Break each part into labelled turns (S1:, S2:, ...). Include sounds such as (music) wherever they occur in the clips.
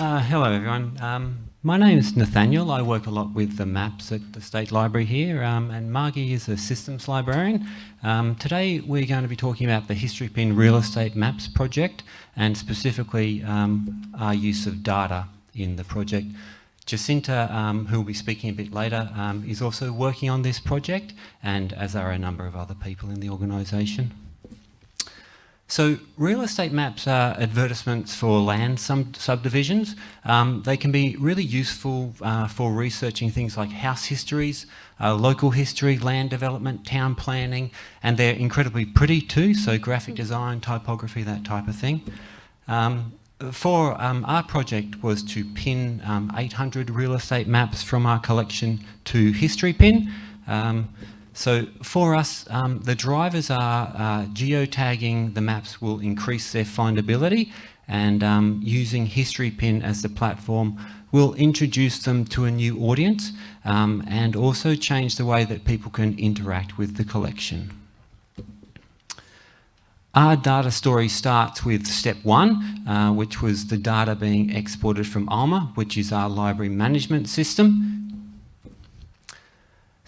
S1: Uh, hello everyone. Um, my name is Nathaniel. I work a lot with the maps at the State Library here um, and Margie is a systems librarian. Um, today we're going to be talking about the History Pin Real Estate Maps project and specifically um, our use of data in the project. Jacinta, um, who will be speaking a bit later, um, is also working on this project and as are a number of other people in the organisation. So real estate maps are advertisements for land subdivisions. Um, they can be really useful uh, for researching things like house histories, uh, local history, land development, town planning, and they're incredibly pretty too, so graphic design, typography, that type of thing. Um, for um, our project was to pin um, 800 real estate maps from our collection to History Pin. So for us, um, the drivers are uh, geotagging the maps will increase their findability and um, using History Pin as the platform will introduce them to a new audience um, and also change the way that people can interact with the collection. Our data story starts with step one, uh, which was the data being exported from ALMA, which is our library management system.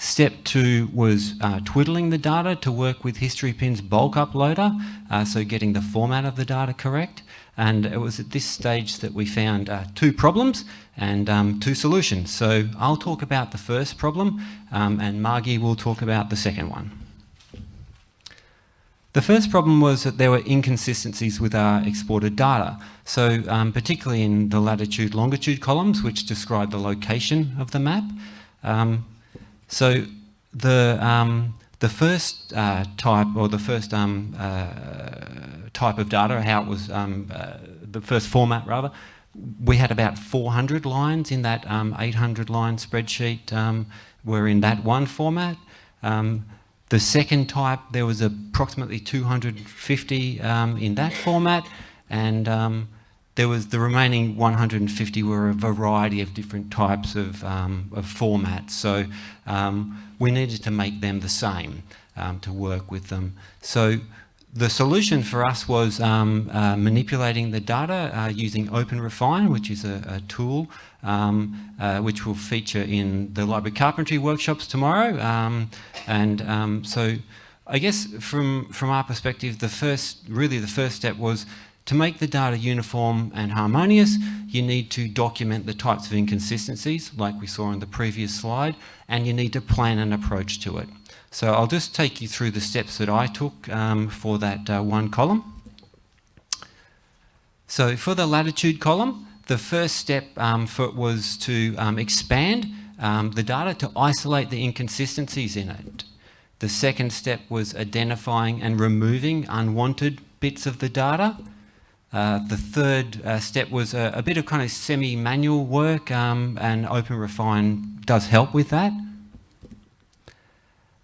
S1: Step two was uh, twiddling the data to work with HistoryPin's bulk uploader, uh, so getting the format of the data correct. And it was at this stage that we found uh, two problems and um, two solutions. So I'll talk about the first problem um, and Margie will talk about the second one. The first problem was that there were inconsistencies with our exported data. So um, particularly in the latitude longitude columns, which describe the location of the map. Um, so the um, the first uh, type, or the first um, uh, type of data, how it was, um, uh, the first format rather, we had about 400 lines in that um, 800 line spreadsheet um, were in that one format. Um, the second type, there was approximately 250 in that format, and there was the remaining 150 were a variety of different types of, um, of formats. So um, we needed to make them the same um, to work with them. So the solution for us was um, uh, manipulating the data uh, using OpenRefine, which is a, a tool um, uh, which will feature in the library carpentry workshops tomorrow. Um, and so I guess from, from our perspective, the first, really the first step was to make the data uniform and harmonious, you need to document the types of inconsistencies, like we saw in the previous slide, and you need to plan an approach to it. So I'll just take you through the steps that I took um, for that uh, one column. So for the latitude column, the first step um, for it was to um, expand um, the data to isolate the inconsistencies in it. The second step was identifying and removing unwanted bits of the data. Uh, the third uh, step was a, a, bit of kind of semi-manual work um, and OpenRefine does help with that.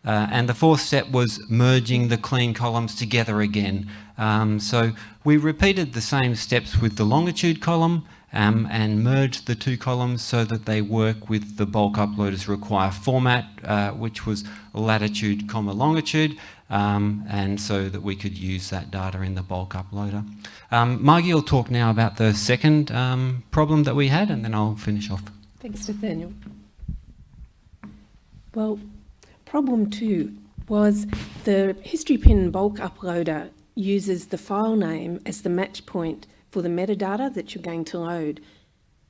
S1: Uh, and the fourth step was merging the clean columns together again. Um, so we repeated the same steps with the longitude column um, and merged the two columns so that they work with the bulk uploaders require format, uh, which was latitude comma longitude, um, and so that we could use that data in the bulk uploader. Um, Margie will talk now about the second um, problem that we had and then I'll finish off.
S2: Thanks Nathaniel. Well, problem two was the History Pin bulk uploader uses the file name as the match point for the metadata that you're going to load.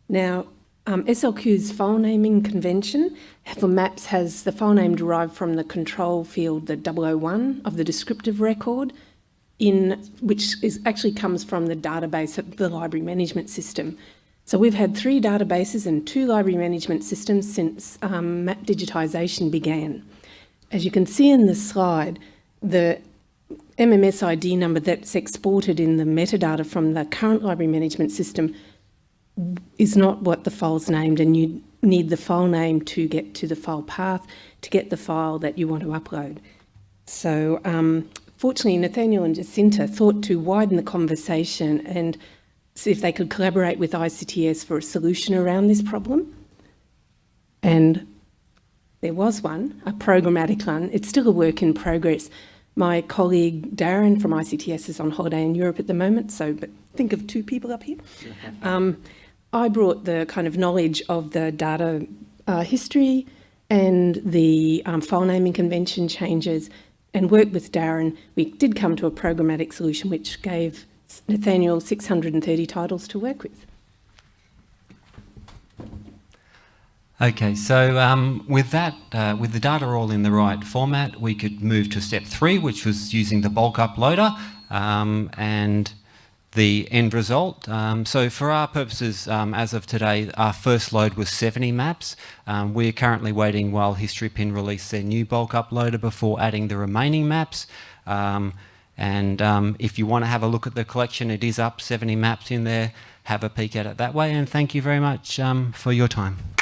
S2: Now, um, SLQ's file naming convention for maps has the file name derived from the control field, the 001 of the descriptive record, in which is actually comes from the database of the library management system. So we've had three databases and two library management systems since um, map digitisation began. As you can see in the slide, the MMS ID number that's exported in the metadata from the current library management system is not what the file's named and you need the file name to get to the file path to get the file that you want to upload. So um, fortunately, Nathaniel and Jacinta thought to widen the conversation and see if they could collaborate with ICTS for a solution around this problem. And there was one, a programmatic one. It's still a work in progress. My colleague Darren from ICTS is on holiday in Europe at the moment, so but think of two people up here. (laughs) Um, I brought the kind of knowledge of the data uh, history and the um, file naming convention changes and worked with Darren. We did come to a programmatic solution which gave Nathaniel 630 titles to work with.
S1: Okay, so um, with that, uh, with the data all in the right format, we could move to step three, which was using the bulk uploader um, and the end result. Um, so for our purposes, um, as of today, our first load was 70 maps. Um, we're currently waiting while HistoryPin release their new bulk uploader before adding the remaining maps. Um, and if you want to have a look at the collection, it is up 70 maps in there. Have a peek at it that way. And thank you very much for your time.